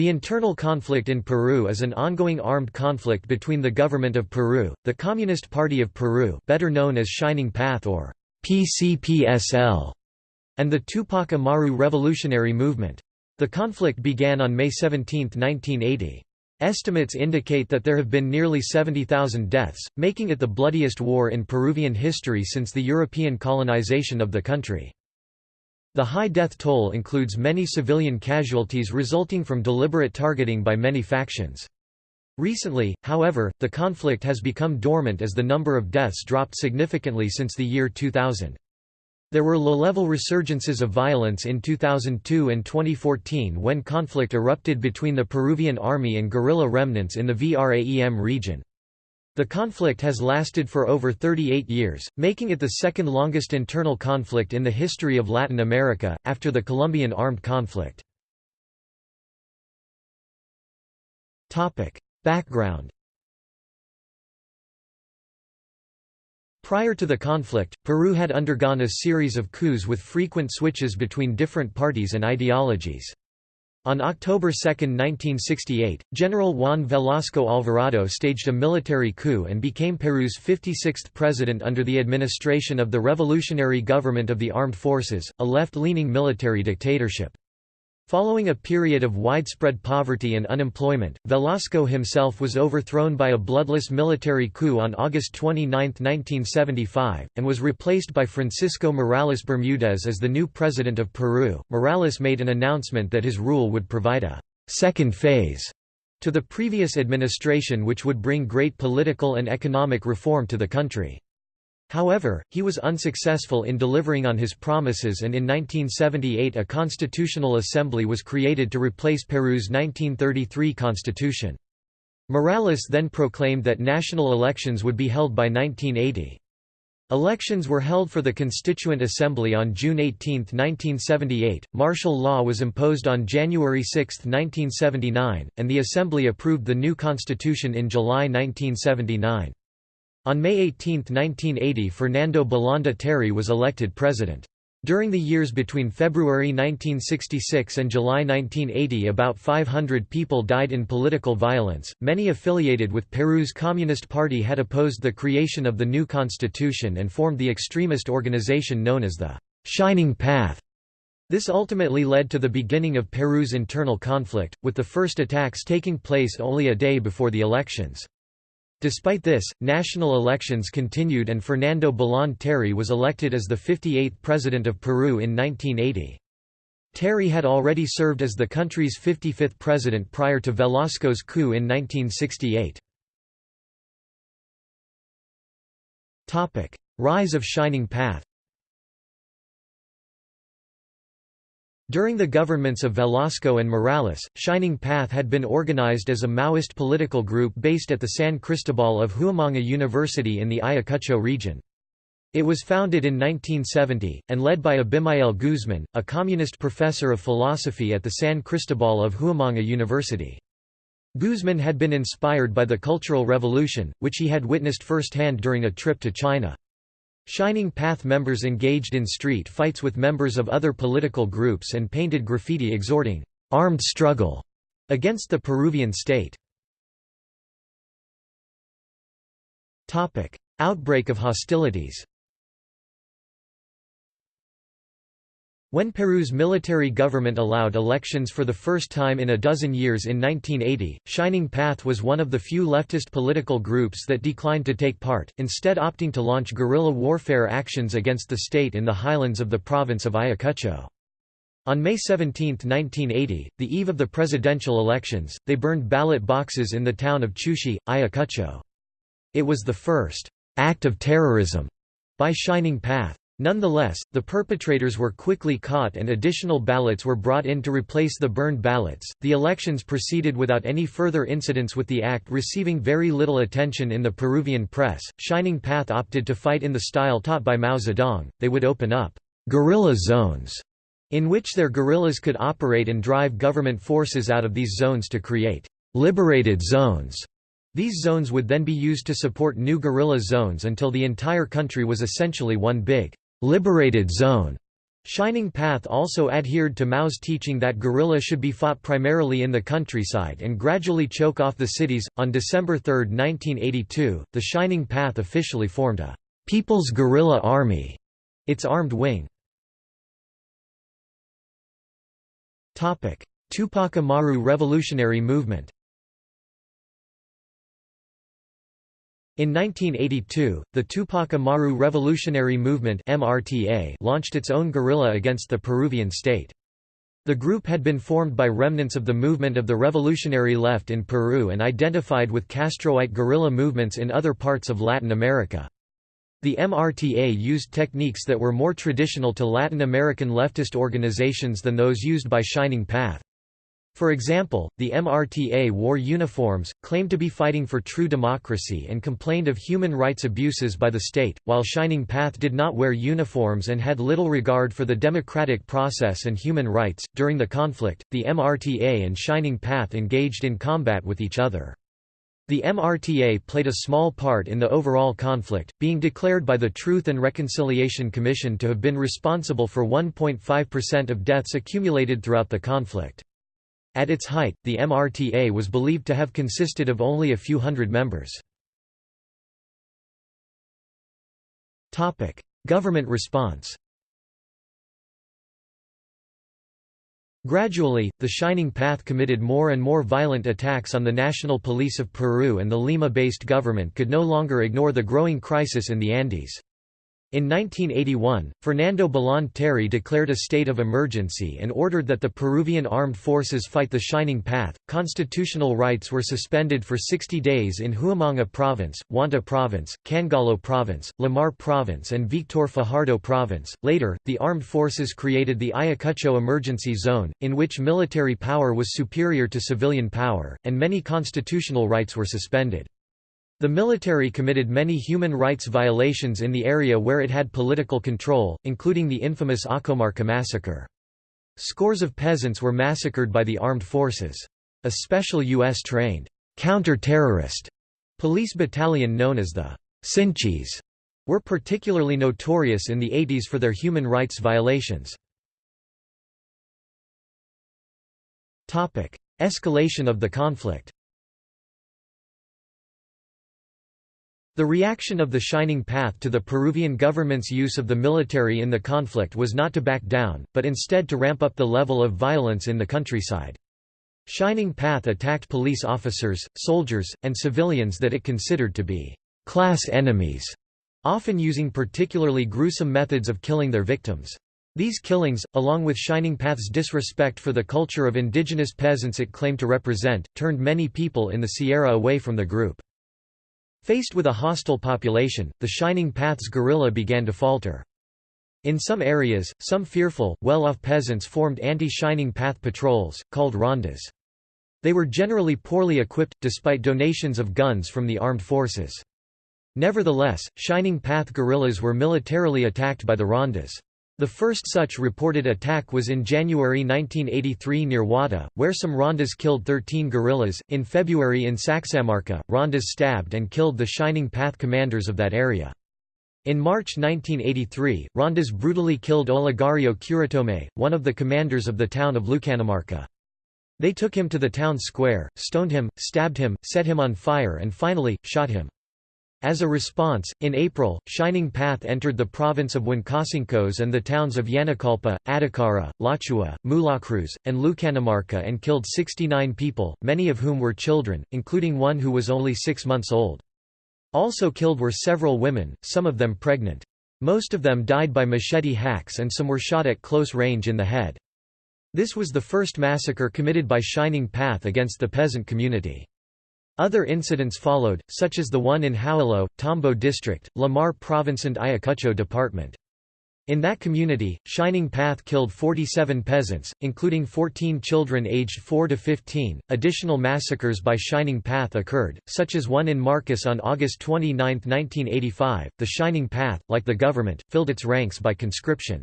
The internal conflict in Peru is an ongoing armed conflict between the government of Peru, the Communist Party of Peru better known as Shining Path or PCPSL, and the Tupac Amaru Revolutionary Movement. The conflict began on May 17, 1980. Estimates indicate that there have been nearly 70,000 deaths, making it the bloodiest war in Peruvian history since the European colonization of the country. The high death toll includes many civilian casualties resulting from deliberate targeting by many factions. Recently, however, the conflict has become dormant as the number of deaths dropped significantly since the year 2000. There were low-level resurgences of violence in 2002 and 2014 when conflict erupted between the Peruvian army and guerrilla remnants in the VRAEM region. The conflict has lasted for over 38 years, making it the second longest internal conflict in the history of Latin America, after the Colombian armed conflict. Background Prior to the conflict, Peru had undergone a series of coups with frequent switches between different parties and ideologies. On October 2, 1968, General Juan Velasco Alvarado staged a military coup and became Peru's 56th president under the administration of the Revolutionary Government of the Armed Forces, a left-leaning military dictatorship. Following a period of widespread poverty and unemployment, Velasco himself was overthrown by a bloodless military coup on August 29, 1975, and was replaced by Francisco Morales Bermudez as the new president of Peru. Morales made an announcement that his rule would provide a second phase to the previous administration which would bring great political and economic reform to the country. However, he was unsuccessful in delivering on his promises and in 1978 a constitutional assembly was created to replace Peru's 1933 constitution. Morales then proclaimed that national elections would be held by 1980. Elections were held for the Constituent Assembly on June 18, 1978, martial law was imposed on January 6, 1979, and the Assembly approved the new constitution in July 1979. On May 18, 1980 Fernando Belaúnde Terry was elected president. During the years between February 1966 and July 1980 about 500 people died in political violence, many affiliated with Peru's Communist Party had opposed the creation of the new constitution and formed the extremist organization known as the «Shining Path». This ultimately led to the beginning of Peru's internal conflict, with the first attacks taking place only a day before the elections. Despite this, national elections continued and Fernando Belaúnde Terry was elected as the 58th President of Peru in 1980. Terry had already served as the country's 55th president prior to Velasco's coup in 1968. Rise of Shining Path During the governments of Velasco and Morales, Shining Path had been organized as a Maoist political group based at the San Cristobal of Huamanga University in the Ayacucho region. It was founded in 1970, and led by Abimael Guzman, a communist professor of philosophy at the San Cristobal of Huamanga University. Guzman had been inspired by the Cultural Revolution, which he had witnessed firsthand during a trip to China. Shining Path members engaged in street fights with members of other political groups and painted graffiti exhorting, "'armed struggle' against the Peruvian state. Outbreak of hostilities When Peru's military government allowed elections for the first time in a dozen years in 1980, Shining Path was one of the few leftist political groups that declined to take part, instead opting to launch guerrilla warfare actions against the state in the highlands of the province of Ayacucho. On May 17, 1980, the eve of the presidential elections, they burned ballot boxes in the town of Chuschi, Ayacucho. It was the first act of terrorism by Shining Path. Nonetheless, the perpetrators were quickly caught and additional ballots were brought in to replace the burned ballots. The elections proceeded without any further incidents with the act receiving very little attention in the Peruvian press. Shining Path opted to fight in the style taught by Mao Zedong. They would open up guerrilla zones in which their guerrillas could operate and drive government forces out of these zones to create liberated zones. These zones would then be used to support new guerrilla zones until the entire country was essentially one big liberated zone. Shining Path also adhered to Mao's teaching that guerrilla should be fought primarily in the countryside and gradually choke off the cities. On December 3, 1982, the Shining Path officially formed a People's Guerrilla Army, its armed wing. Tupac Amaru Revolutionary Movement In 1982, the Tupac Amaru Revolutionary Movement MRTA launched its own guerrilla against the Peruvian state. The group had been formed by remnants of the movement of the revolutionary left in Peru and identified with Castroite guerrilla movements in other parts of Latin America. The MRTA used techniques that were more traditional to Latin American leftist organizations than those used by Shining Path. For example, the MRTA wore uniforms, claimed to be fighting for true democracy and complained of human rights abuses by the state, while Shining Path did not wear uniforms and had little regard for the democratic process and human rights. During the conflict, the MRTA and Shining Path engaged in combat with each other. The MRTA played a small part in the overall conflict, being declared by the Truth and Reconciliation Commission to have been responsible for 1.5% of deaths accumulated throughout the conflict. At its height, the MRTA was believed to have consisted of only a few hundred members. Government response Gradually, the Shining Path committed more and more violent attacks on the National Police of Peru and the Lima-based government could no longer ignore the growing crisis in the Andes. In 1981, Fernando Belaúnde Terry declared a state of emergency and ordered that the Peruvian armed forces fight the Shining Path. Constitutional rights were suspended for 60 days in Huamanga Province, Huanta Province, Cangallo Province, Lamar Province, and Victor Fajardo Province. Later, the armed forces created the Ayacucho Emergency Zone, in which military power was superior to civilian power, and many constitutional rights were suspended. The military committed many human rights violations in the area where it had political control, including the infamous Accomarca massacre. Scores of peasants were massacred by the armed forces. A special U.S.-trained, counter-terrorist police battalion known as the Sinchis were particularly notorious in the 80s for their human rights violations. Escalation of the conflict The reaction of the Shining Path to the Peruvian government's use of the military in the conflict was not to back down, but instead to ramp up the level of violence in the countryside. Shining Path attacked police officers, soldiers, and civilians that it considered to be class enemies, often using particularly gruesome methods of killing their victims. These killings, along with Shining Path's disrespect for the culture of indigenous peasants it claimed to represent, turned many people in the Sierra away from the group. Faced with a hostile population, the Shining Path's guerrilla began to falter. In some areas, some fearful, well-off peasants formed anti-Shining Path patrols, called rondas. They were generally poorly equipped, despite donations of guns from the armed forces. Nevertheless, Shining Path guerrillas were militarily attacked by the rondas. The first such reported attack was in January 1983 near Wada, where some Rondas killed 13 guerrillas. In February in Sacsamarca, Rondas stabbed and killed the Shining Path commanders of that area. In March 1983, Rondas brutally killed Olegario Curitomay, one of the commanders of the town of Lucanamarca. They took him to the town square, stoned him, stabbed him, set him on fire and finally, shot him. As a response, in April, Shining Path entered the province of Huancasancos and the towns of Yanacolpa, Atacara, Lachua, Mulacruz, and Lucanamarca and killed 69 people, many of whom were children, including one who was only six months old. Also killed were several women, some of them pregnant. Most of them died by machete hacks and some were shot at close range in the head. This was the first massacre committed by Shining Path against the peasant community. Other incidents followed, such as the one in Hualo, Tambo District, Lamar Province and Ayacucho Department. In that community, Shining Path killed 47 peasants, including 14 children aged 4 to 15. Additional massacres by Shining Path occurred, such as one in Marcas on August 29, 1985. The Shining Path, like the government, filled its ranks by conscription.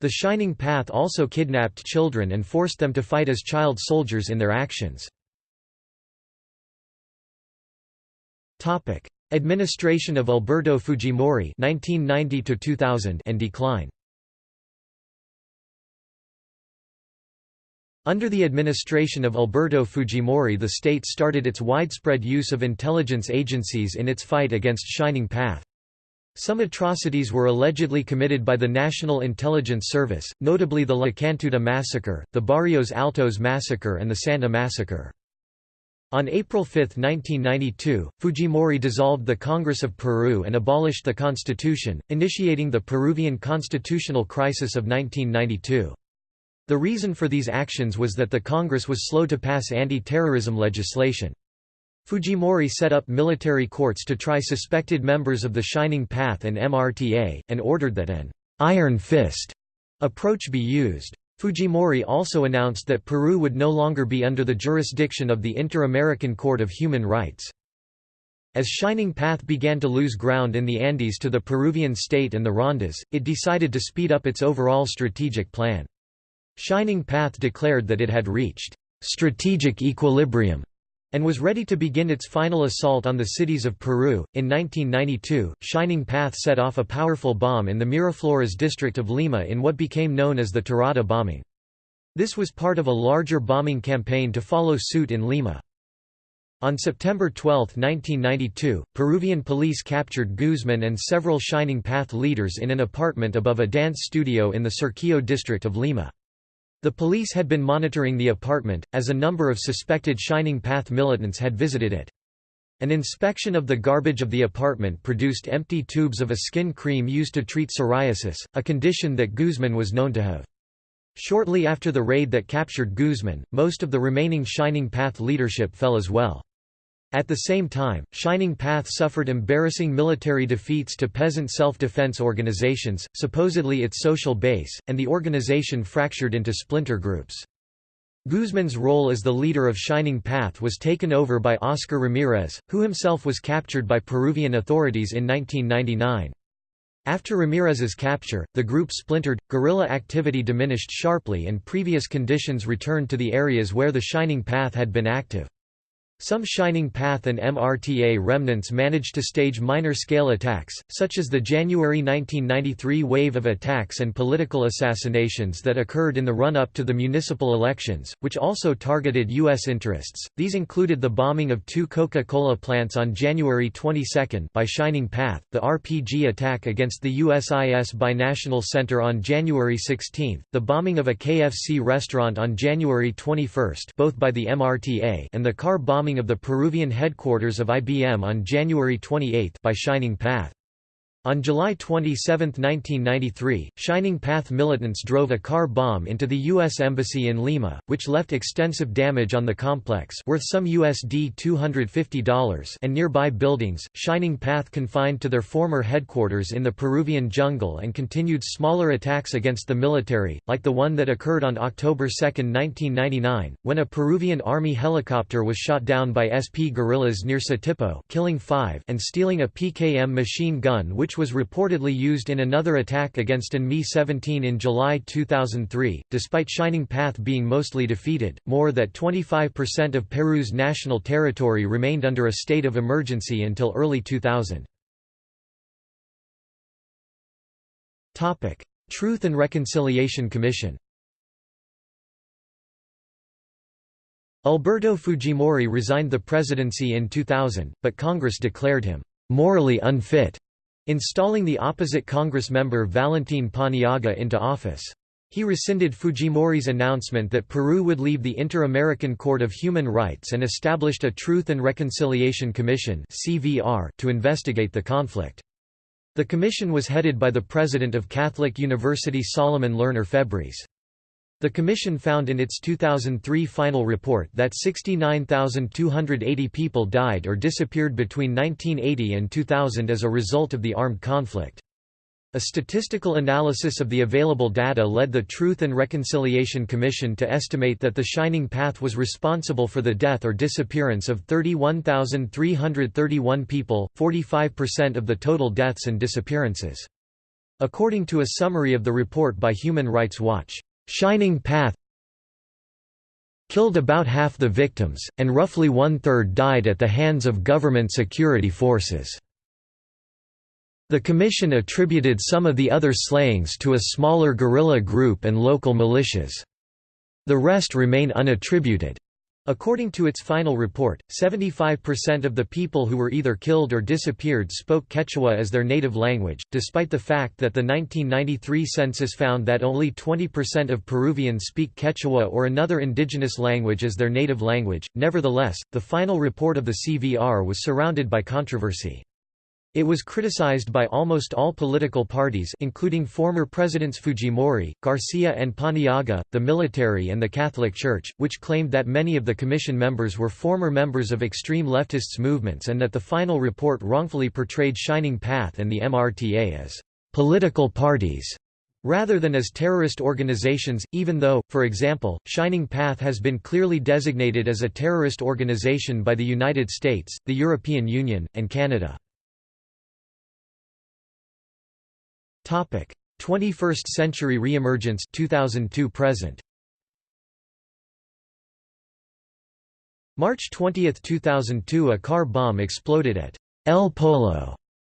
The Shining Path also kidnapped children and forced them to fight as child soldiers in their actions. Topic: Administration of Alberto Fujimori (1990 to 2000) and decline. Under the administration of Alberto Fujimori the state started its widespread use of intelligence agencies in its fight against Shining Path. Some atrocities were allegedly committed by the National Intelligence Service, notably the La Cantuta massacre, the Barrios Altos massacre and the Santa massacre. On April 5, 1992, Fujimori dissolved the Congress of Peru and abolished the constitution, initiating the Peruvian constitutional crisis of 1992. The reason for these actions was that the Congress was slow to pass anti-terrorism legislation. Fujimori set up military courts to try suspected members of the Shining Path and MRTA, and ordered that an «iron fist» approach be used. Fujimori also announced that Peru would no longer be under the jurisdiction of the Inter-American Court of Human Rights. As Shining Path began to lose ground in the Andes to the Peruvian state and the Rondas, it decided to speed up its overall strategic plan. Shining Path declared that it had reached strategic equilibrium and was ready to begin its final assault on the cities of Peru. In 1992, Shining Path set off a powerful bomb in the Miraflores district of Lima in what became known as the Tarata bombing. This was part of a larger bombing campaign to follow suit in Lima. On September 12, 1992, Peruvian police captured Guzman and several Shining Path leaders in an apartment above a dance studio in the Surquillo district of Lima. The police had been monitoring the apartment, as a number of suspected Shining Path militants had visited it. An inspection of the garbage of the apartment produced empty tubes of a skin cream used to treat psoriasis, a condition that Guzman was known to have. Shortly after the raid that captured Guzman, most of the remaining Shining Path leadership fell as well. At the same time, Shining Path suffered embarrassing military defeats to peasant self-defense organizations, supposedly its social base, and the organization fractured into splinter groups. Guzman's role as the leader of Shining Path was taken over by Oscar Ramirez, who himself was captured by Peruvian authorities in 1999. After Ramirez's capture, the group splintered, guerrilla activity diminished sharply and previous conditions returned to the areas where the Shining Path had been active. Some Shining Path and MRTA remnants managed to stage minor-scale attacks, such as the January 1993 wave of attacks and political assassinations that occurred in the run-up to the municipal elections, which also targeted U.S. interests. These included the bombing of two Coca-Cola plants on January 22 by Shining Path, the RPG attack against the USIS Binational Center on January 16, the bombing of a KFC restaurant on January 21 both by the MRTA and the car bombing of the Peruvian headquarters of IBM on January 28 by Shining Path. On July 27, 1993, Shining Path militants drove a car bomb into the U.S. Embassy in Lima, which left extensive damage on the complex worth some USD $250 and nearby buildings. Shining Path confined to their former headquarters in the Peruvian jungle and continued smaller attacks against the military, like the one that occurred on October 2, 1999, when a Peruvian army helicopter was shot down by SP guerrillas near Satipo killing five and stealing a PKM machine gun which which was reportedly used in another attack against an Mi-17 in July 2003. Despite Shining Path being mostly defeated, more than 25% of Peru's national territory remained under a state of emergency until early 2000. Topic: Truth and Reconciliation Commission. Alberto Fujimori resigned the presidency in 2000, but Congress declared him morally unfit installing the opposite Congress member Valentin Paniagua into office. He rescinded Fujimori's announcement that Peru would leave the Inter-American Court of Human Rights and established a Truth and Reconciliation Commission to investigate the conflict. The commission was headed by the president of Catholic University Solomon Lerner Febres. The Commission found in its 2003 final report that 69,280 people died or disappeared between 1980 and 2000 as a result of the armed conflict. A statistical analysis of the available data led the Truth and Reconciliation Commission to estimate that the Shining Path was responsible for the death or disappearance of 31,331 people, 45% of the total deaths and disappearances. According to a summary of the report by Human Rights Watch, Shining Path killed about half the victims, and roughly one-third died at the hands of government security forces. The commission attributed some of the other slayings to a smaller guerrilla group and local militias. The rest remain unattributed. According to its final report, 75% of the people who were either killed or disappeared spoke Quechua as their native language, despite the fact that the 1993 census found that only 20% of Peruvians speak Quechua or another indigenous language as their native language. Nevertheless, the final report of the CVR was surrounded by controversy. It was criticized by almost all political parties including former Presidents Fujimori, Garcia and Paniagua, the military and the Catholic Church, which claimed that many of the commission members were former members of extreme leftists movements and that the final report wrongfully portrayed Shining Path and the MRTA as «political parties» rather than as terrorist organizations, even though, for example, Shining Path has been clearly designated as a terrorist organization by the United States, the European Union, and Canada. Topic: 21st Century Reemergence 2002 present. March 20, 2002 a car bomb exploded at El Polo,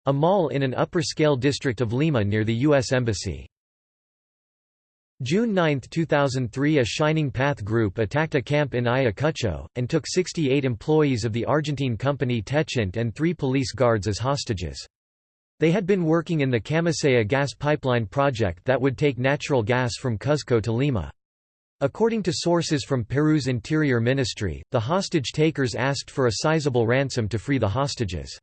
a mall in an upper-scale district of Lima near the U.S. Embassy. June 9, 2003 a Shining Path group attacked a camp in Ayacucho, and took 68 employees of the Argentine company Techint and three police guards as hostages. They had been working in the Camisea gas pipeline project that would take natural gas from Cuzco to Lima. According to sources from Peru's Interior Ministry, the hostage-takers asked for a sizable ransom to free the hostages.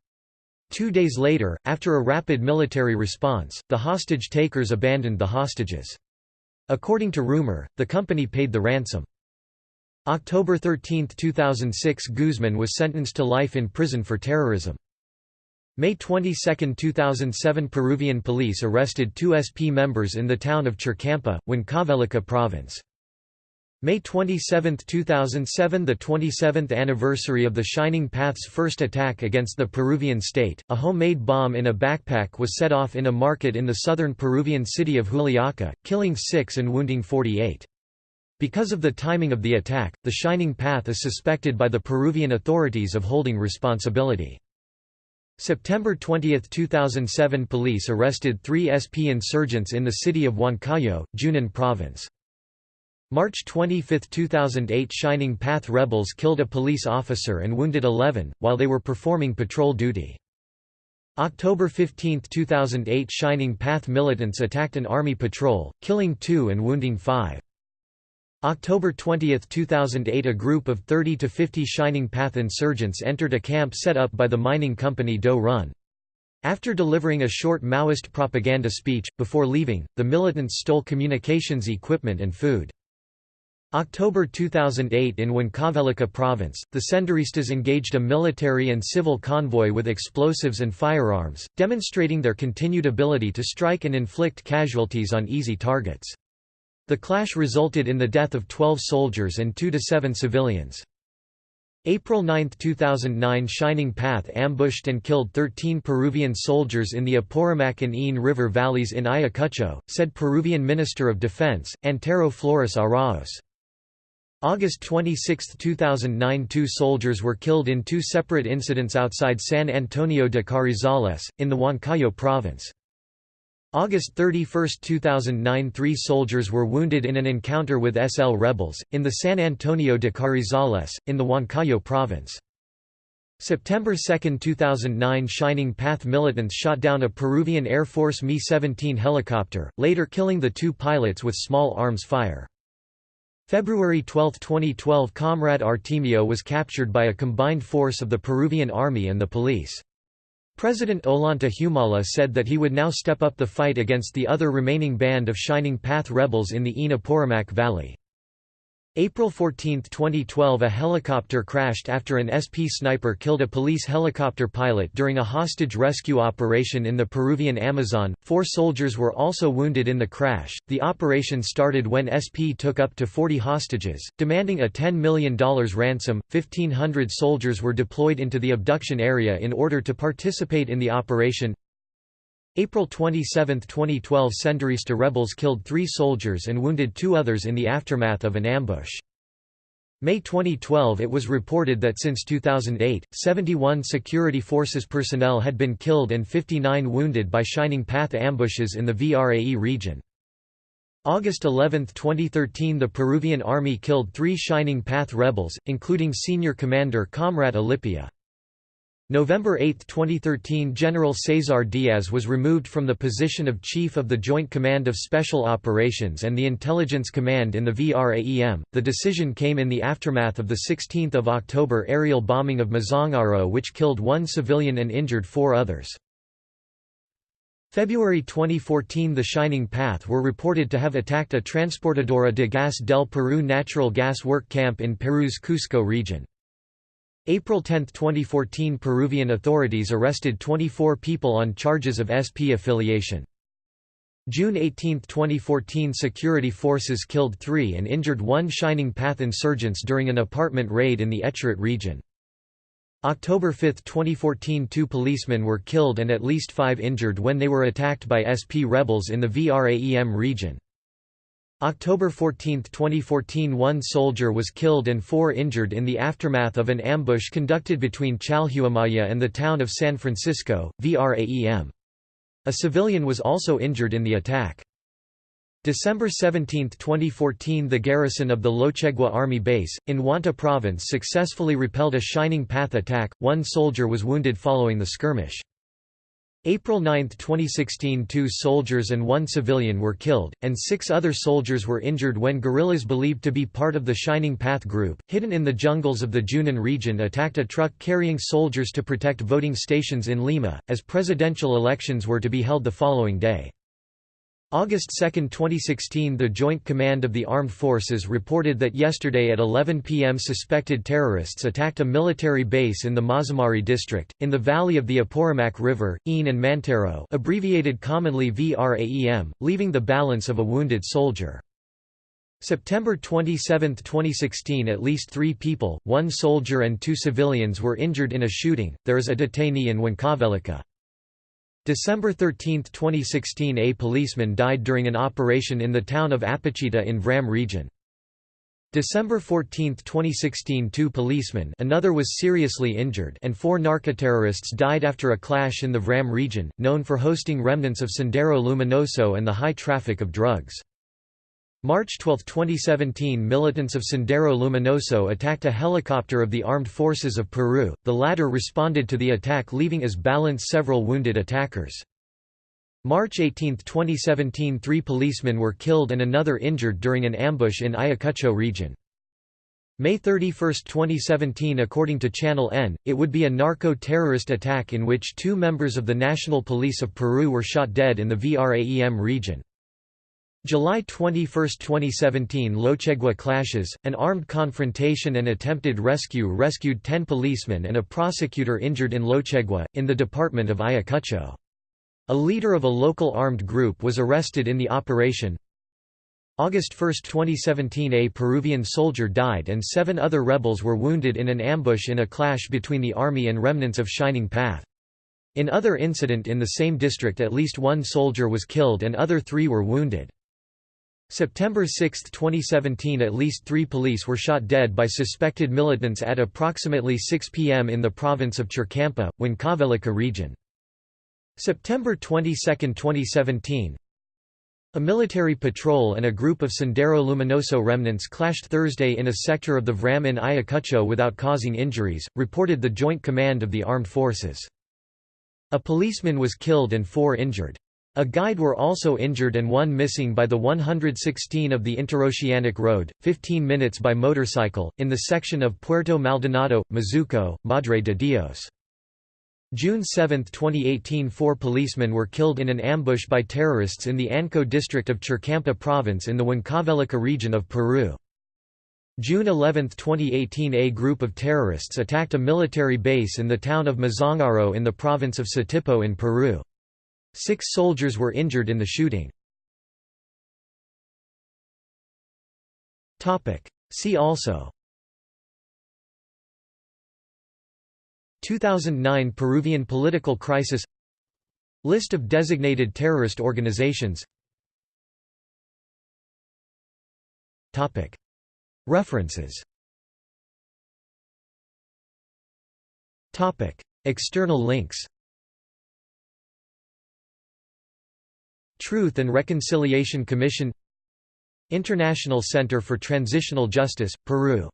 Two days later, after a rapid military response, the hostage-takers abandoned the hostages. According to rumor, the company paid the ransom. October 13, 2006 Guzman was sentenced to life in prison for terrorism. May 22, 2007 Peruvian police arrested two SP members in the town of Churcampa, Huancavelica province. May 27, 2007 The 27th anniversary of the Shining Path's first attack against the Peruvian state, a homemade bomb in a backpack was set off in a market in the southern Peruvian city of Juliaca, killing six and wounding 48. Because of the timing of the attack, the Shining Path is suspected by the Peruvian authorities of holding responsibility. September 20, 2007 Police arrested three SP insurgents in the city of Huancayo, Junin Province. March 25, 2008 Shining Path rebels killed a police officer and wounded 11, while they were performing patrol duty. October 15, 2008 Shining Path militants attacked an army patrol, killing two and wounding five. October 20, 2008 A group of 30 to 50 Shining Path insurgents entered a camp set up by the mining company Doe Run. After delivering a short Maoist propaganda speech, before leaving, the militants stole communications equipment and food. October 2008 in Huancavelica province, the Senderistas engaged a military and civil convoy with explosives and firearms, demonstrating their continued ability to strike and inflict casualties on easy targets. The clash resulted in the death of 12 soldiers and 2 to 7 civilians. April 9, 2009 Shining Path ambushed and killed 13 Peruvian soldiers in the Apurimac and Ain River valleys in Ayacucho, said Peruvian Minister of Defense, Antero Flores Aráoz. August 26, 2009 Two soldiers were killed in two separate incidents outside San Antonio de Carrizales, in the Huancayo province. August 31, 2009 Three soldiers were wounded in an encounter with SL rebels, in the San Antonio de Carrizales, in the Huancayo province. September 2, 2009 Shining Path militants shot down a Peruvian Air Force Mi-17 helicopter, later killing the two pilots with small arms fire. February 12, 2012 Comrade Artemio was captured by a combined force of the Peruvian Army and the police. President Ollanta Humala said that he would now step up the fight against the other remaining band of Shining Path rebels in the Ain Apurimac Valley. April 14, 2012 A helicopter crashed after an SP sniper killed a police helicopter pilot during a hostage rescue operation in the Peruvian Amazon. Four soldiers were also wounded in the crash. The operation started when SP took up to 40 hostages, demanding a $10 million ransom. 1,500 soldiers were deployed into the abduction area in order to participate in the operation. April 27, 2012 Senderista rebels killed three soldiers and wounded two others in the aftermath of an ambush. May 2012 it was reported that since 2008, 71 security forces personnel had been killed and 59 wounded by Shining Path ambushes in the VRAE region. August 11, 2013 The Peruvian army killed three Shining Path rebels, including senior commander Comrade Alipia. November 8, 2013 General Cesar Diaz was removed from the position of Chief of the Joint Command of Special Operations and the Intelligence Command in the VRAEM. The decision came in the aftermath of the 16 October aerial bombing of Mazangaro which killed one civilian and injured four others. February 2014 The Shining Path were reported to have attacked a Transportadora de Gas del Peru natural gas work camp in Peru's Cusco region. April 10, 2014 Peruvian authorities arrested 24 people on charges of SP affiliation. June 18, 2014 Security forces killed three and injured one Shining Path insurgents during an apartment raid in the Echeret region. October 5, 2014 two policemen were killed and at least five injured when they were attacked by SP rebels in the VRAEM region. October 14, 2014 one soldier was killed and four injured in the aftermath of an ambush conducted between Chalhuamaya and the town of San Francisco, VRAEM. A civilian was also injured in the attack. December 17, 2014 The garrison of the Llochegua Army Base, in Huanta Province successfully repelled a Shining Path attack, one soldier was wounded following the skirmish. April 9, 2016 two soldiers and one civilian were killed, and six other soldiers were injured when guerrillas believed to be part of the Shining Path group, hidden in the jungles of the Junin region attacked a truck carrying soldiers to protect voting stations in Lima, as presidential elections were to be held the following day. August 2, 2016 The Joint Command of the Armed Forces reported that yesterday at 11 p.m. suspected terrorists attacked a military base in the Mazamari district, in the valley of the Apurimac River, EAN and Mantaro abbreviated commonly VRAEM, leaving the balance of a wounded soldier. September 27, 2016 At least three people, one soldier and two civilians were injured in a shooting, there is a detainee in Huancavelica. December 13, 2016 A policeman died during an operation in the town of Apachita in VRAEM region. December 14, 2016 two policemen another was seriously injured and four narcoterrorists died after a clash in the VRAEM region, known for hosting remnants of Sendero Luminoso and the high traffic of drugs. March 12, 2017 militants of Sendero Luminoso attacked a helicopter of the Armed Forces of Peru, the latter responded to the attack leaving as balance several wounded attackers. March 18, 2017 three policemen were killed and another injured during an ambush in Ayacucho region. May 31, 2017 According to Channel N, it would be a narco-terrorist attack in which two members of the National Police of Peru were shot dead in the VRAEM region. July 21, 2017 Llochegua clashes, an armed confrontation and attempted rescue rescued 10 policemen and a prosecutor injured in Llochegua, in the department of Ayacucho. A leader of a local armed group was arrested in the operation. August 1, 2017 A Peruvian soldier died and seven other rebels were wounded in an ambush in a clash between the army and remnants of Shining Path. In other incident in the same district at least one soldier was killed and other three were wounded. September 6, 2017 At least three police were shot dead by suspected militants at approximately 6 p.m. in the province of Churcampa, Huancavelica region. September 22, 2017 A military patrol and a group of Sendero Luminoso remnants clashed Thursday in a sector of the VRAEM in Ayacucho without causing injuries, reported the Joint Command of the Armed Forces. A policeman was killed and four injured. A guide were also injured and one missing by the 116 of the Interoceanic Road, 15 minutes by motorcycle, in the section of Puerto Maldonado, Mazuco, Madre de Dios. June 7, 2018 Four policemen were killed in an ambush by terrorists in the Anco district of Churcampa province in the Huancavelica region of Peru. June 11, 2018 A group of terrorists attacked a military base in the town of Mazangaro in the province of Satipo in Peru. Six soldiers were injured in the shooting. See also. 2009 Peruvian political crisis. List of designated terrorist organizations. References. External links Truth and Reconciliation Commission International Center for Transitional Justice, Peru